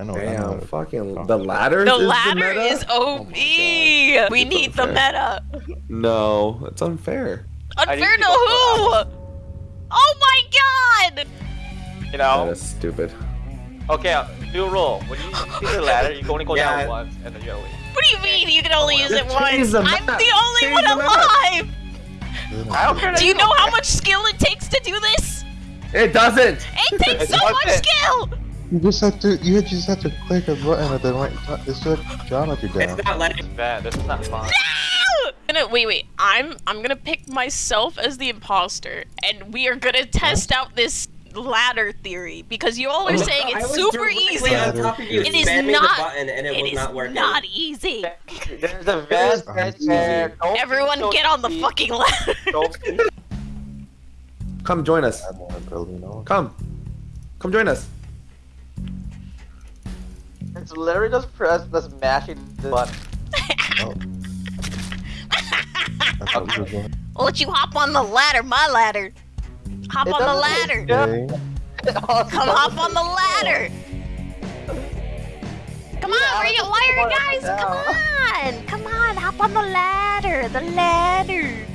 I know. I know Damn, fucking talk. the ladder. The is ladder the meta? is OP. my we It's need the meta. No, it's unfair. I Unfair to to who? Oh my god! You know? is stupid. Okay, uh, new rule. When you see the ladder, you can only go Yeah. down once and then you gotta leave. What do you mean you can only oh, use it once? The I'm the only change one the alive. I don't care. Do you know how much skill it takes to do this? It doesn't. It takes so much doesn't. skill! You just have to. You just have to click a button at the right time. It's just geometry down. It's not letting. Bad. This is not fun. No! Gonna- Wait, wait. I'm I'm gonna pick myself as the imposter, and we are gonna test out this ladder theory because you all are saying it's was super easy. On top of you, It is not- The and it, It was is not working. not easy. There's a vest right there. Everyone don't get on the speak. fucking ladder. Come join us. I'm more building on. Come. Come join us. It's literally just press, just mashing the button. Oh. I thought we were going. I'll let you hop on the ladder, my ladder. Hop It on the ladder. Come hop on the ladder. Come on, where you, why are you guys? Come on, come on, hop on the ladder, the ladder.